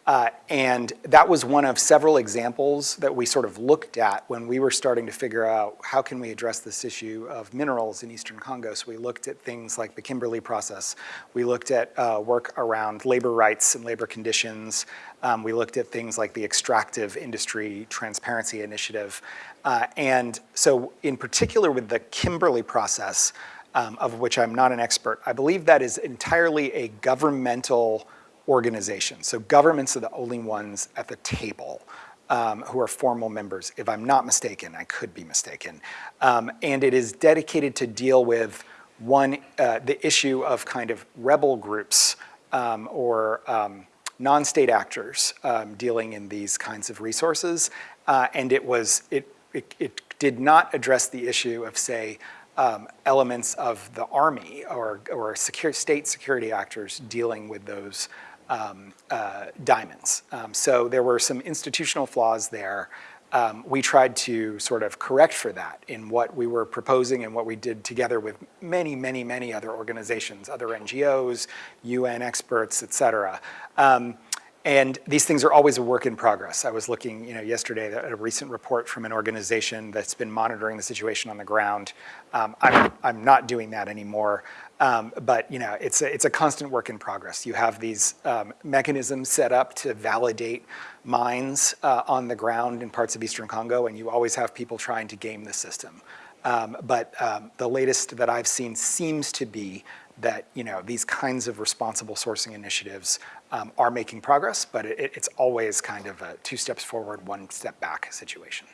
uh, and that was one of several examples that we sort of looked at when we were starting to figure out how can we address this issue of minerals in Eastern Congo. So we looked at things like the Kimberley process. We looked at uh, work around labor rights and labor conditions. Um, we looked at things like the Extractive Industry Transparency Initiative. Uh, and so in particular with the Kimberley process, um, of which I'm not an expert, I believe that is entirely a governmental organizations. So governments are the only ones at the table um, who are formal members. If I'm not mistaken, I could be mistaken. Um, and it is dedicated to deal with one, uh, the issue of kind of rebel groups um, or um, non-state actors um, dealing in these kinds of resources. Uh, and it was, it, it, it did not address the issue of say, um, elements of the army or, or secure, state security actors dealing with those um, uh, diamonds. Um, so there were some institutional flaws there. Um, we tried to sort of correct for that in what we were proposing and what we did together with many, many, many other organizations, other NGOs, UN experts, et cetera. Um, and these things are always a work in progress. I was looking, you know, yesterday at a recent report from an organization that's been monitoring the situation on the ground. Um, I'm, I'm not doing that anymore. Um, but you know, it's a, it's a constant work in progress. You have these um, mechanisms set up to validate mines uh, on the ground in parts of Eastern Congo, and you always have people trying to game the system. Um, but um, the latest that I've seen seems to be that you know these kinds of responsible sourcing initiatives um, are making progress, but it, it's always kind of a two steps forward, one step back situation.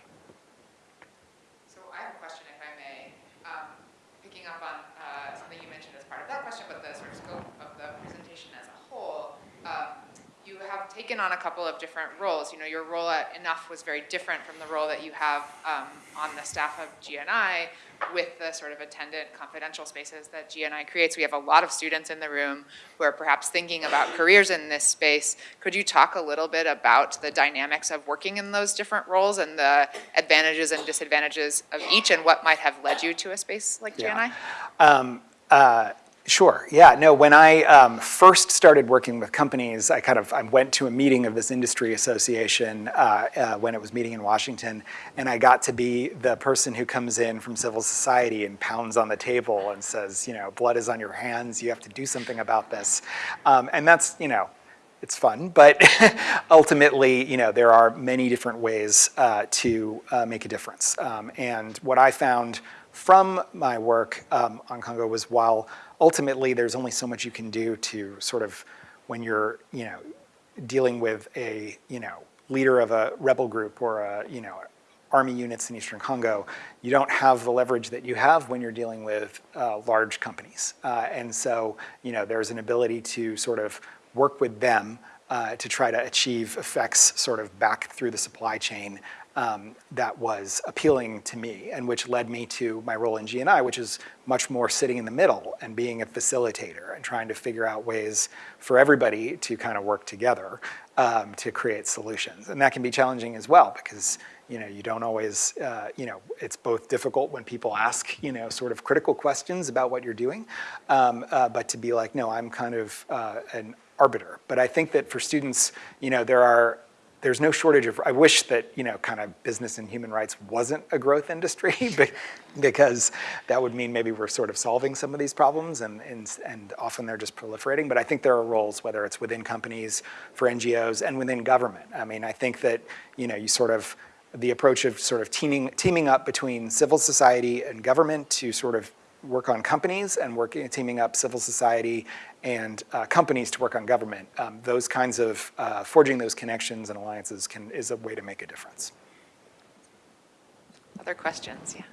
So I have a question, if I may, um, picking up on uh, something you mentioned as part of that question, but the sort of scope of the presentation as a whole. Um, you have taken on a couple of different roles. You know, your role at Enough was very different from the role that you have um, on the staff of GNI with the sort of attendant confidential spaces that GNI creates. We have a lot of students in the room who are perhaps thinking about careers in this space. Could you talk a little bit about the dynamics of working in those different roles and the advantages and disadvantages of each and what might have led you to a space like GNI? Um, uh, Sure. Yeah. No. When I um, first started working with companies, I kind of I went to a meeting of this industry association uh, uh, when it was meeting in Washington, and I got to be the person who comes in from civil society and pounds on the table and says, you know, blood is on your hands. You have to do something about this, um, and that's you know. It's fun, but *laughs* ultimately, you know, there are many different ways uh, to uh, make a difference. Um, and what I found from my work um, on Congo was while ultimately there's only so much you can do to sort of when you're you know dealing with a you know leader of a rebel group or a you know army units in eastern Congo, you don't have the leverage that you have when you're dealing with uh, large companies. Uh, and so, you know, there's an ability to sort of work with them uh, to try to achieve effects sort of back through the supply chain um, that was appealing to me and which led me to my role in GNI, which is much more sitting in the middle and being a facilitator and trying to figure out ways for everybody to kind of work together um, to create solutions. And that can be challenging as well because you know, you don't always, uh, you know, it's both difficult when people ask, you know, sort of critical questions about what you're doing, um, uh, but to be like, no, I'm kind of uh, an arbiter. But I think that for students, you know, there are there's no shortage of, I wish that, you know, kind of business and human rights wasn't a growth industry *laughs* because that would mean maybe we're sort of solving some of these problems and, and, and often they're just proliferating. But I think there are roles, whether it's within companies, for NGOs, and within government. I mean, I think that, you know, you sort of, the approach of sort of teaming, teaming up between civil society and government to sort of work on companies and working, teaming up civil society and uh, companies to work on government. Um, those kinds of, uh, forging those connections and alliances can, is a way to make a difference. Other questions, yeah.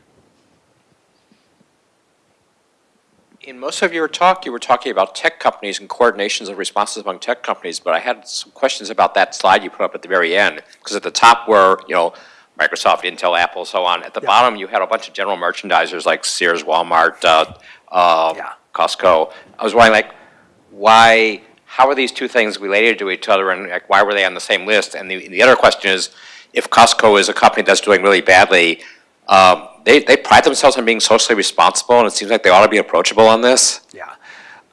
In most of your talk, you were talking about tech companies and coordinations of responses among tech companies, but I had some questions about that slide you put up at the very end. Because at the top were, you know, Microsoft, Intel, Apple, so on. At the Yeah. bottom, you had a bunch of general merchandisers like Sears, Walmart, uh, uh, Yeah. Costco. I was wondering, like, why, how are these two things related to each other, and like, why were they on the same list? And the, the other question is, if Costco is a company that's doing really badly, um, they, they pride themselves on being socially responsible, and it seems like they ought to be approachable on this. Yeah.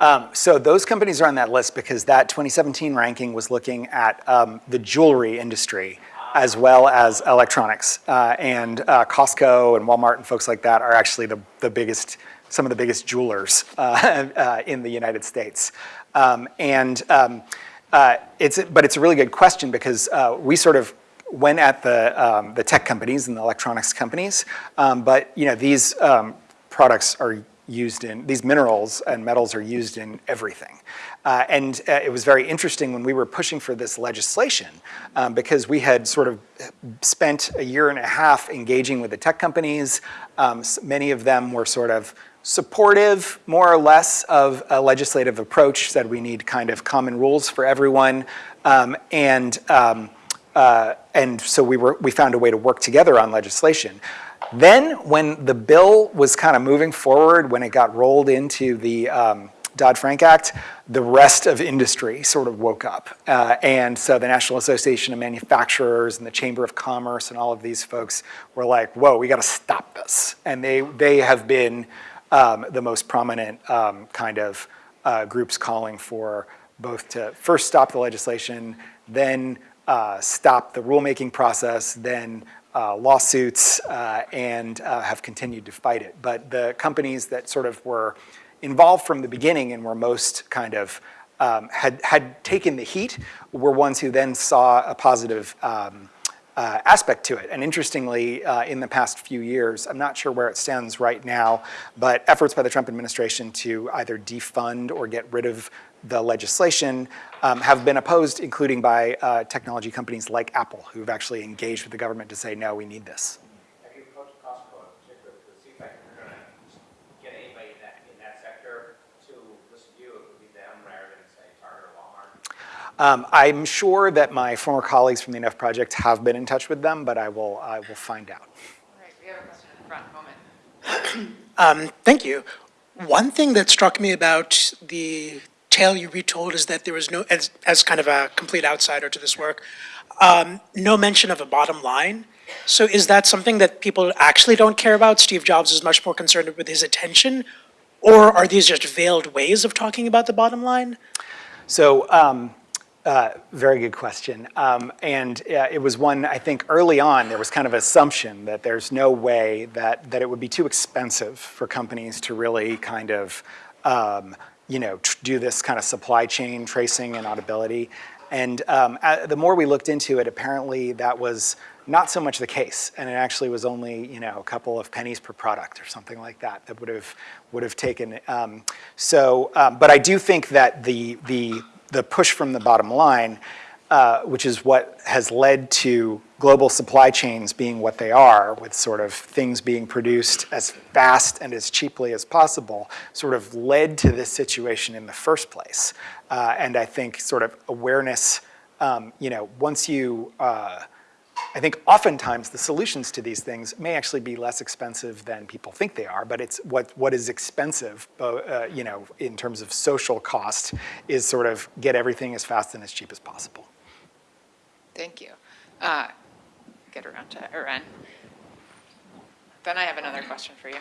Um, so those companies are on that list because that 2017 ranking was looking at um, the jewelry industry as well as electronics. Uh, and uh, Costco and Walmart and folks like that are actually the, the biggest, some of the biggest jewelers uh, *laughs* uh in the United States. Um, and um, uh, it's, but it's a really good question because uh, we sort of went at the, um, the tech companies and the electronics companies, um, but you know, these um, products are used in, these minerals and metals are used in everything. Uh, and uh, it was very interesting when we were pushing for this legislation um, because we had sort of spent a year and a half engaging with the tech companies. Um, many of them were sort of supportive, more or less, of a legislative approach, said we need kind of common rules for everyone. Um, and, um, uh, and so we, were, we found a way to work together on legislation. Then when the bill was kind of moving forward, when it got rolled into the, um, Dodd-Frank Act, the rest of industry sort of woke up. Uh, and so the National Association of Manufacturers and the Chamber of Commerce and all of these folks were like, whoa, we gotta stop this. And they, they have been um, the most prominent um, kind of uh, groups calling for both to first stop the legislation, then uh, stop the rulemaking process, then uh, lawsuits, uh, and uh, have continued to fight it. But the companies that sort of were involved from the beginning and were most kind of um, had, had taken the heat were ones who then saw a positive um, uh, aspect to it. And interestingly, uh, in the past few years, I'm not sure where it stands right now, but efforts by the Trump administration to either defund or get rid of the legislation um, have been opposed, including by uh, technology companies like Apple, who've actually engaged with the government to say, no, we need this. Have you approached Costco in particular to see if I can kind of get anybody in that, in that sector to listen to you? It would be them rather than say Target or Walmart. Um, I'm sure that my former colleagues from the Enough Project have been in touch with them, but I will, I will find out. All right, we have a question in the front, moment. *clears throat* Um, Thank you. One thing that struck me about the tale you retold is that there was no, as, as kind of a complete outsider to this work, um, no mention of a bottom line. So is that something that people actually don't care about? Steve Jobs is much more concerned with his attention? Or are these just veiled ways of talking about the bottom line? So, um, uh, very good question. Um, and uh, it was one, I think early on, there was kind of assumption that there's no way that, that it would be too expensive for companies to really kind of, um, you know, do this kind of supply chain tracing and auditability. And um, uh, the more we looked into it, apparently that was not so much the case. And it actually was only, you know, a couple of pennies per product or something like that that would have, would have taken. Um, so, um, but I do think that the, the, the push from the bottom line, uh, which is what has led to global supply chains being what they are, with sort of things being produced as fast and as cheaply as possible, sort of led to this situation in the first place. Uh, and I think sort of awareness, um, you know, once you, uh, I think oftentimes the solutions to these things may actually be less expensive than people think they are, but it's what, what is expensive, uh, you know, in terms of social cost is sort of get everything as fast and as cheap as possible. Thank you. Uh, Get around to Erin. Then I have another question for you.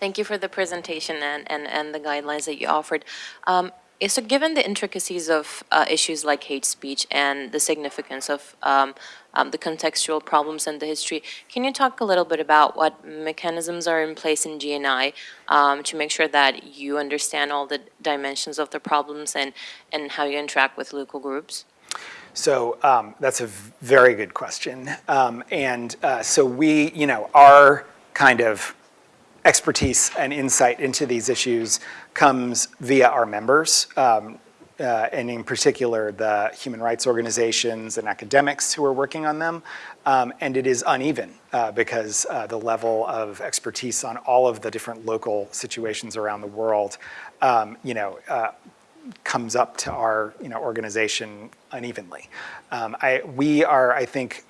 Thank you for the presentation and, and, and the guidelines that you offered. Um, so given the intricacies of uh, issues like hate speech and the significance of um, um, the contextual problems and the history, can you talk a little bit about what mechanisms are in place in GNI um, to make sure that you understand all the dimensions of the problems and, and how you interact with local groups? So um, that's a very good question. Um, and uh, so we, you know, our kind of expertise and insight into these issues comes via our members, um, uh, and in particular the human rights organizations and academics who are working on them. Um, and it is uneven uh, because uh, the level of expertise on all of the different local situations around the world, um, you know, uh, comes up to our you know, organization unevenly. Um, I, we are, I think,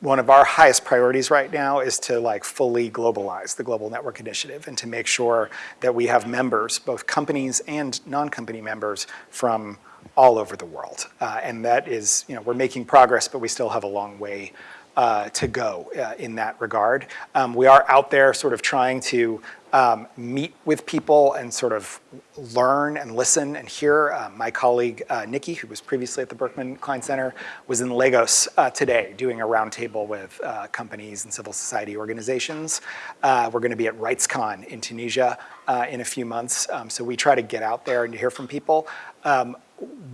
one of our highest priorities right now is to like fully globalize the Global Network Initiative and to make sure that we have members, both companies and non-company members from all over the world. Uh, and that is, you know, we're making progress, but we still have a long way uh, to go uh, in that regard. Um, we are out there sort of trying to um, meet with people and sort of learn and listen and hear. Uh, my colleague uh, Nikki, who was previously at the Berkman Klein Center, was in Lagos uh, today doing a roundtable with uh, companies and civil society organizations. Uh, we're going to be at RightsCon in Tunisia uh, in a few months. Um, so we try to get out there and to hear from people. Um,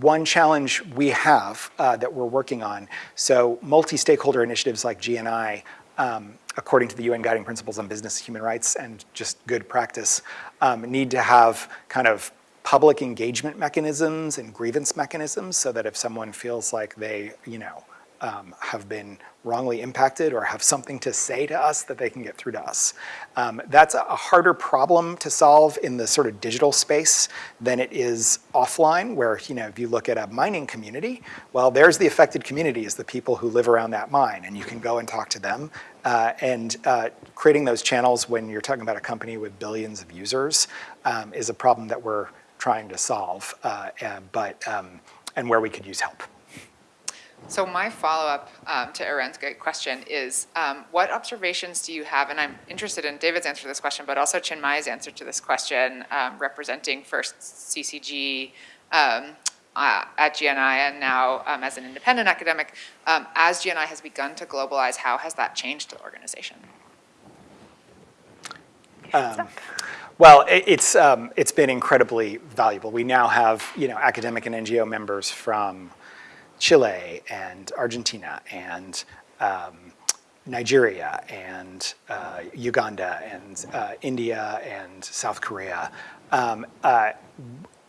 one challenge we have that we're working on, so multi-stakeholder initiatives like GNI um, according to the UN Guiding Principles on Business Human Rights and just good practice, um, need to have kind of public engagement mechanisms and grievance mechanisms so that if someone feels like they, you know, um, have been wrongly impacted or have something to say to us that they can get through to us. Um, that's a harder problem to solve in the sort of digital space than it is offline, where you know if you look at a mining community, well, there's the affected community is the people who live around that mine, and you can go and talk to them. Uh, and uh, creating those channels when you're talking about a company with billions of users um, is a problem that we're trying to solve, uh, and, but, um, and where we could use help. So my follow-up um, to Aaron's great question is, um, what observations do you have, and I'm interested in David's answer to this question, but also Chinmayi's answer to this question, um, representing first CCG um, uh, at GNI and now um, as an independent academic. Um, As GNI has begun to globalize, how has that changed the organization? Well, it's, it's been incredibly valuable. We now have, you know, academic and NGO members from Chile and Argentina and um, Nigeria and uh, Uganda and uh, India and South Korea. Um, uh,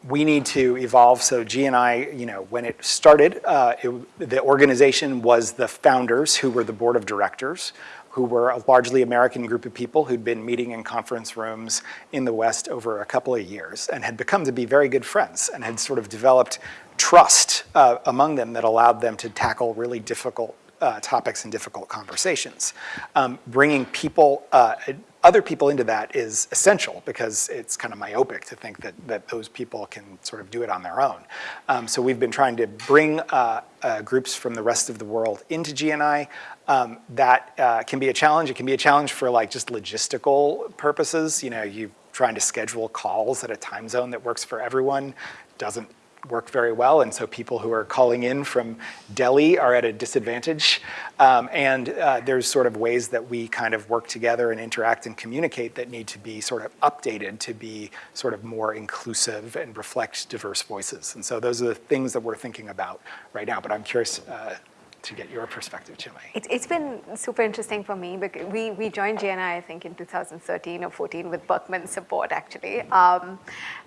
we need to evolve. So GNI, you know, when it started, uh, it, the organization was the founders who were the board of directors, who were a largely American group of people who'd been meeting in conference rooms in the West over a couple of years and had become to be very good friends and had sort of developed trust uh, among them that allowed them to tackle really difficult uh, topics and difficult conversations. Um, bringing people, uh, other people into that is essential because it's kind of myopic to think that, that those people can sort of do it on their own. Um, so we've been trying to bring uh, uh, groups from the rest of the world into GNI. Um, that uh, can be a challenge. It can be a challenge for like just logistical purposes. You know, you trying to schedule calls at a time zone that works for everyone doesn't work very well, and so people who are calling in from Delhi are at a disadvantage. Um, and uh, there's sort of ways that we kind of work together and interact and communicate that need to be sort of updated to be sort of more inclusive and reflect diverse voices. And so those are the things that we're thinking about right now. But I'm curious uh, to get your perspective, Chinmayi. It, it's been super interesting for me because we, we joined GNI, I think, in 2013 or 14 with Berkman's support, actually. Um,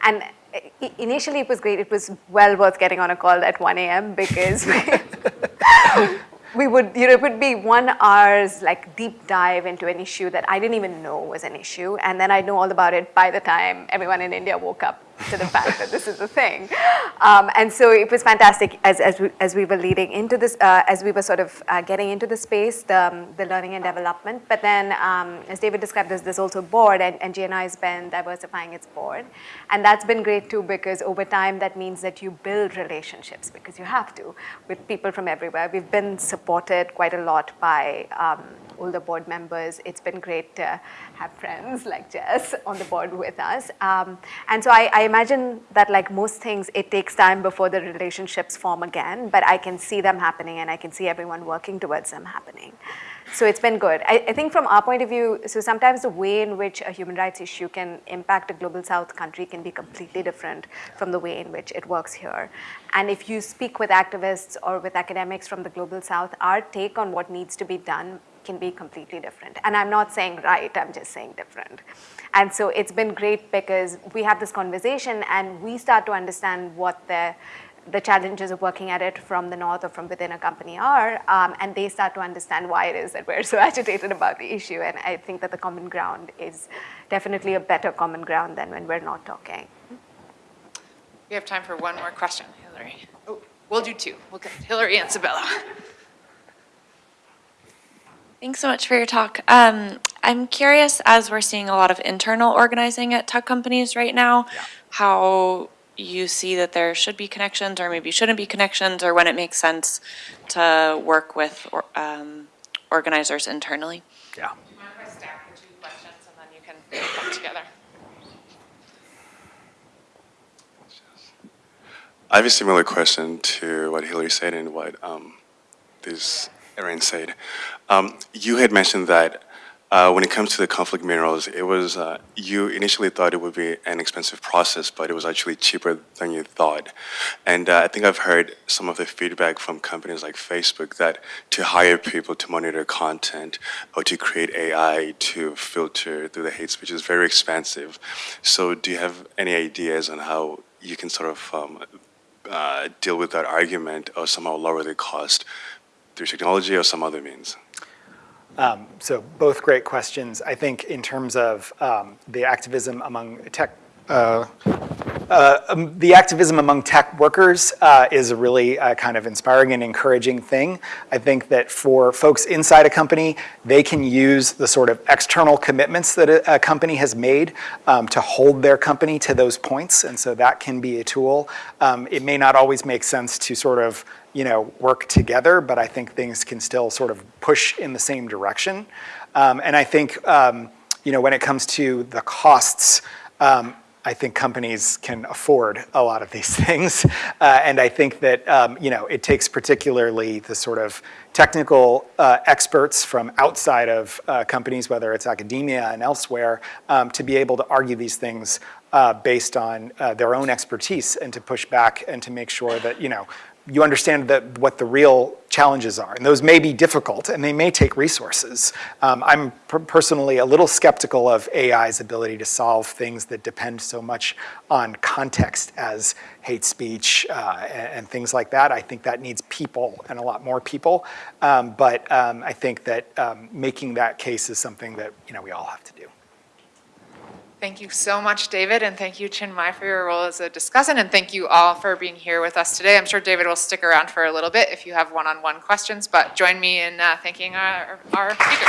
and initially it was great. It was well worth getting on a call at 1 a.m. because we, *laughs* we would, you know, it would be one hour's like deep dive into an issue that I didn't even know was an issue. And then I'd know all about it by the time everyone in India woke up to the fact that this is a thing. Um, and so it was fantastic as, as, we, as we were leading into this, uh, as we were sort of uh, getting into the space, the, um, the learning and development. But then, um, as David described, there's, there's also board, and, and GNI has been diversifying its board. And that's been great too, because over time, that means that you build relationships, because you have to, with people from everywhere. We've been supported quite a lot by um, the board members. It's been great to have friends like Jess on the board with us. Um, and so I, I imagine that like most things, it takes time before the relationships form again, but I can see them happening and I can see everyone working towards them happening. So it's been good. I, I think from our point of view, so sometimes the way in which a human rights issue can impact a global south country can be completely different from the way in which it works here. And if you speak with activists or with academics from the global south, our take on what needs to be done can be completely different. And I'm not saying right, I'm just saying different. And so it's been great because we have this conversation and we start to understand what the the challenges of working at it from the north or from within a company are, um, and they start to understand why it is that we're so *laughs* agitated about the issue. And I think that the common ground is definitely a better common ground than when we're not talking. We have time for one more question, Hillary. Oh, we'll do two. We'll get Hillary and Sabella. *laughs* Thanks so much for your talk. Um, I'm curious, as we're seeing a lot of internal organizing at tech companies right now, how you see that there should be connections or maybe shouldn't be connections, or when it makes sense to work with or, um, organizers internally. Yeah. Do you mind if I stack the two questions and then you can come together? I have a similar question to what Hillary said and what um, this Erin said. Um, you had mentioned that uh, when it comes to the conflict minerals, it was uh, you initially thought it would be an expensive process, but it was actually cheaper than you thought. And uh, I think I've heard some of the feedback from companies like Facebook that to hire people to monitor content or to create AI to filter through the hate speech is very expensive. So, do you have any ideas on how you can sort of um, uh, deal with that argument or somehow lower the cost through technology or some other means? Um, so both great questions. I think in terms of um, the activism among tech, uh, uh, um, the activism among tech workers uh, is a really uh, kind of inspiring and encouraging thing. I think that for folks inside a company, they can use the sort of external commitments that a, a company has made um, to hold their company to those points, and so that can be a tool. Um, it may not always make sense to sort of you know, work together, but I think things can still sort of push in the same direction. Um, and I think, um, you know, when it comes to the costs, um, I think companies can afford a lot of these *laughs* things. Uh, and I think that, um, you know, it takes particularly the sort of technical uh, experts from outside of uh, companies, whether it's academia and elsewhere, um, to be able to argue these things uh, based on uh, their own expertise and to push back and to make sure that, you know, you understand that what the real challenges are. And those may be difficult and they may take resources. Um, I'm per personally a little skeptical of AI's ability to solve things that depend so much on context as hate speech uh, and, and, things like that. I think that needs people and a lot more people. Um, but um, I think that um, making that case is something that you know we all have to do. Thank you so much, David, and thank you, Chinmayi, for your role as a discussant, and thank you all for being here with us today. I'm sure David will stick around for a little bit if you have one-on-one -on -one questions, but join me in uh, thanking our, our speakers.